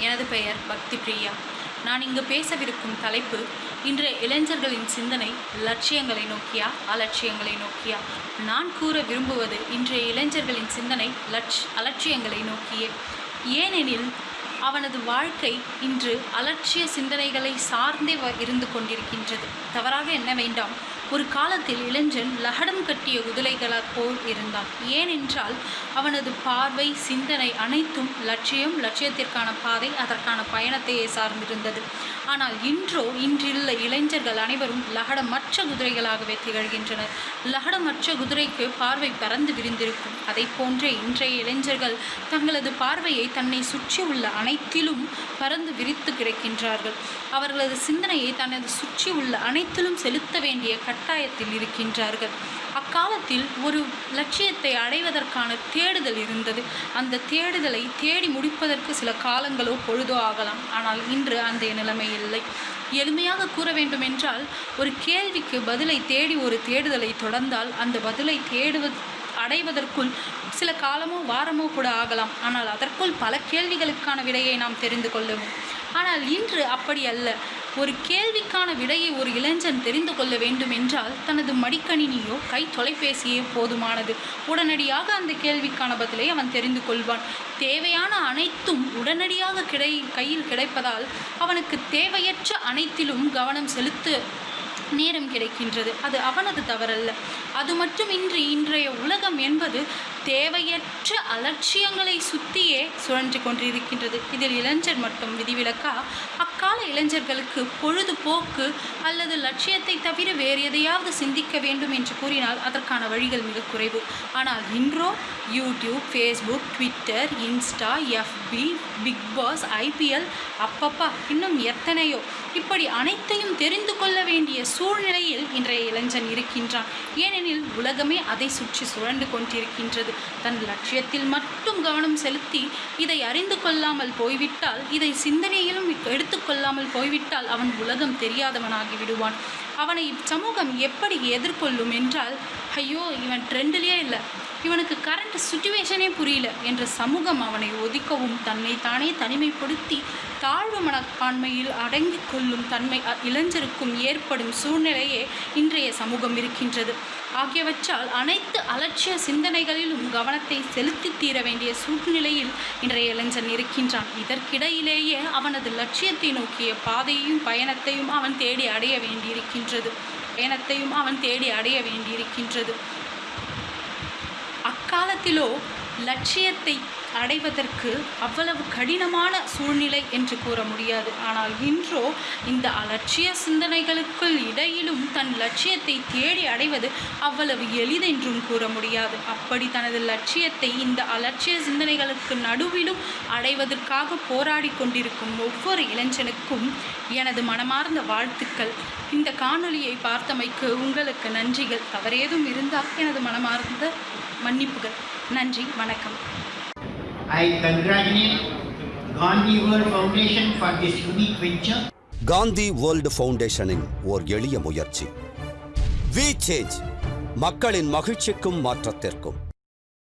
எனது பெயர் பக்தி பிரியா நான் இங்கு பேசவிருக்கும் தலைப்பு இன்றைய இளைஞர்களின் சிந்தனை லட்சியங்களை நோக்கியா அலட்சியங்களை நோக்கியா? நான் கூற விரும்புவது இன்றைய இளைஞர்களின் சிந்தனை லட்ச அலட்சியங்களை நோக்கியே. ஏனெனில் அவனது வாழ்க்கை இன்று அலட்சிய சிந்தனைகளை சார்ந்தே வ- இருந்து கொண்டிருக்கின்றது. தவறாக என்ன வேண்டாம்? ஒரு காலத்தில் இளைஞன் லகடம் கட்டிய குதிரைகளால் போல் இருந்தான். ஏனென்றால் அவனது பார்வை சிந்தனை அனைத்தும் லட்சியம் லட்சியத்திற்கான பாதை அதற்கான பயணத்தையே சார்ந்திருந்தது. ஆனால் இன்றோ இன்றுள்ள இளைஞர்கள் அனைவரும் லகடமற்ற குதிரைகளாகவே திகழ்கின்றனர். லகடமற்ற குதிரைக்கு பார்வை பறந்து விரிந்திருக்கும். அதை போன்றே இன்றைய இளைஞர்கள் தங்களது பார்வையை தன்னை சுற்றியுள்ள அனைத்திலும் பறந்து விரித்து கிடக்கின்றார்கள். அவர்களது சிந்தனையை தனது சுற்றி உள்ள அனைத்திலும் செலுத்த வேண்டிய கட்டாயத்தில் இருக்கின்றார்கள். அக்காலத்தில் ஒரு லட்சியத்தை அடைவதற்கான தேடுதல் இருந்தது. அந்த தேடுதலை தேடி முடிப்பதற்கு சில காலங்களோ பொழுதோ ஆகலாம். ஆனால் இன்று அந்த நிலைமை இல்லை. எளிமையாக கூற வேண்டுமென்றால் ஒரு கேள்விக்கு பதிலை தேடி ஒரு தேடுதலை தொடர்ந்தால் அந்த பதிலை தேடுவது அடைவதற்குள் சில காலமோ வாரமோ கூட ஆகலாம். ஆனால் அதற்குள் பல கேள்விகளுக்கான விடையை நாம் தெரிந்து கொள்ளவும். ஆனால் இன்று அப்படி அல்ல. ஒரு கேள்விக்கான விடையை ஒரு இளைஞன் தெரிந்து கொள்ள வேண்டும் என்றால் தனது மடிக்கணினியோ கை தொலைபேசியோ போதுமானது. உடனடியாக அந்த கேள்விக்கான பதிலை அவன் தெரிந்து கொள்வான். தேவையான அனைத்தும் உடனடியாக கிடை கையில் கிடைப்பதால் அவனுக்கு தேவையற்ற அனைத்திலும் கவனம் செலுத்த நேரம் கிடைக்கின்றது. அது அவனது தவறல்ல. அது மட்டுமின்றி இன்றைய உலகம் என்பது தேவையற்ற அலட்சியங்களை சுற்றியே சுழன்று கொண்டிருக்கின்றது. இதில் இளைஞர் மட்டும் விதிவிலக்கா? தற்கால இளைஞர்களுக்கு பொழுதுபோக்கு அல்லது லட்சியத்தை தவிர வேறு எதையாவது சிந்திக்க வேண்டும் என்று கூறினால் அதற்கான வழிகள் மிக குறைவு. ஆனால் இன்றோ யூடியூப் ஃபேஸ்புக் ட்விட்டர் இன்ஸ்டா எஃபி பிக் பாஸ் ஐபிஎல் அப்பப்பா இன்னும் எத்தனையோ. இப்படி அனைத்தையும் தெரிந்து கொள்ள வேண்டிய சூழ்நிலையில் இன்றைய இளைஞன் இருக்கின்றான். ஏனெனில் உலகமே அதை சுற்றி சுழண்டு கொண்டிருக்கின்றது. தன் லட்சியத்தில் மட்டும் கவனம் செலுத்தி இதை அறிந்து கொள்ளாமல் போய்விட்டால் இதை சிந்தனையிலும் கொள்ளாமல் போய்விட்டால் அவன் உலகம் தெரியாதவனாகி விடுவான். அவனை இச்சமூகம் எப்படி எதிர்கொள்ளும் என்றால் ஐயோ இவன் ட்ரெண்டிலேயே இல்லை. இவனுக்கு சுச்சுவேஷனே புரியல என்ற சமூகம் அவனை ஒதுக்கவும் தன்னை தானே தனிமைப்படுத்தி தாழ்வு மனப்பான்மையில் அடங்கிக் கொள்ளும் தன்மை இளைஞருக்கும் ஏற்படும் சூழ்நிலையே இன்றைய சமூகம் இருக்கின்றது. ஆகியவற்றால் அனைத்து அலட்சிய சிந்தனைகளிலும் கவனத்தை செலுத்தி தீர வேண்டிய சூழ்நிலையில் இன்றைய இளைஞன் இருக்கின்றான். இதற்கிடையிலேயே அவனது லட்சியத்தை நோக்கிய பாதையையும் பயணத்தையும் அவன் தேடி அடைய வேண்டியிருக்கின்றது. பயணத்தையும் அவன் தேடி அடைய வேண்டியிருக்கின்றது. காலத்திலோ லட்சியத்தை அடைவதற்கு அவ்வளவு கடினமான சூழ்நிலை என்று கூற முடியாது. ஆனால் இன்றோ இந்த அலட்சிய சிந்தனைகளுக்குள் இடையிலும் தன் லட்சியத்தை தேடி அடைவது அவ்வளவு எளிதென்றும் கூற முடியாது. அப்படி தனது லட்சியத்தை இந்த அலட்சிய சிந்தனைகளுக்கு நடுவிலும் அடைவதற்காக போராடி கொண்டிருக்கும் ஒவ்வொரு இளைஞனுக்கும் எனது மனமார்ந்த வாழ்த்துக்கள். இந்த காணொலியை பார்த்தமைக்கு உங்களுக்கு நன்றிகள். தவறேதும் இருந்தால் எனது மனமார்ந்த மன்னிப்புகள். நன்றி வணக்கம். I congratulate Gandhi World Foundation for this unique venture. Gandhi world ஃபவுண்டேஷனின் ஓர் எளிய முயற்சி. வி சேஞ்ச் மக்களின் மகிழ்ச்சிக்கும் மாற்றத்திற்கும்.